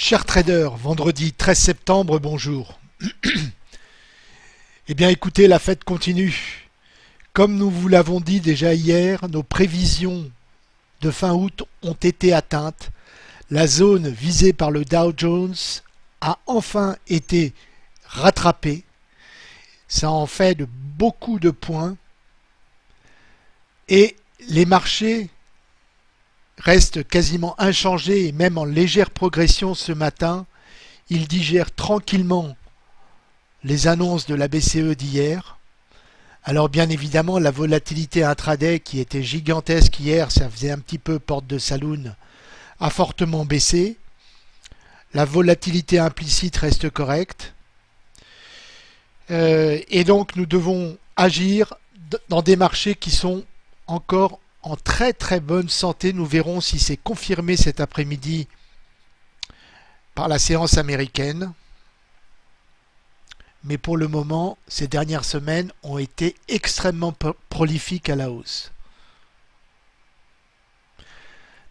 Chers traders, vendredi 13 septembre, bonjour. eh bien écoutez, la fête continue. Comme nous vous l'avons dit déjà hier, nos prévisions de fin août ont été atteintes. La zone visée par le Dow Jones a enfin été rattrapée. Ça en fait de beaucoup de points. Et les marchés reste quasiment inchangé et même en légère progression ce matin. Il digère tranquillement les annonces de la BCE d'hier. Alors bien évidemment, la volatilité intraday qui était gigantesque hier, ça faisait un petit peu porte de saloon, a fortement baissé. La volatilité implicite reste correcte. Euh, et donc nous devons agir dans des marchés qui sont encore en très très bonne santé. Nous verrons si c'est confirmé cet après-midi par la séance américaine. Mais pour le moment, ces dernières semaines ont été extrêmement prolifiques à la hausse.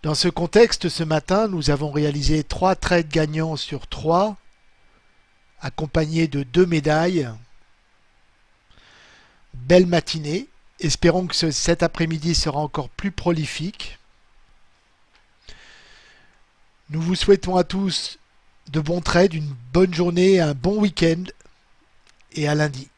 Dans ce contexte, ce matin, nous avons réalisé trois trades gagnants sur trois, accompagnés de deux médailles. Belle matinée. Espérons que cet après-midi sera encore plus prolifique. Nous vous souhaitons à tous de bons trades, une bonne journée, un bon week-end et à lundi.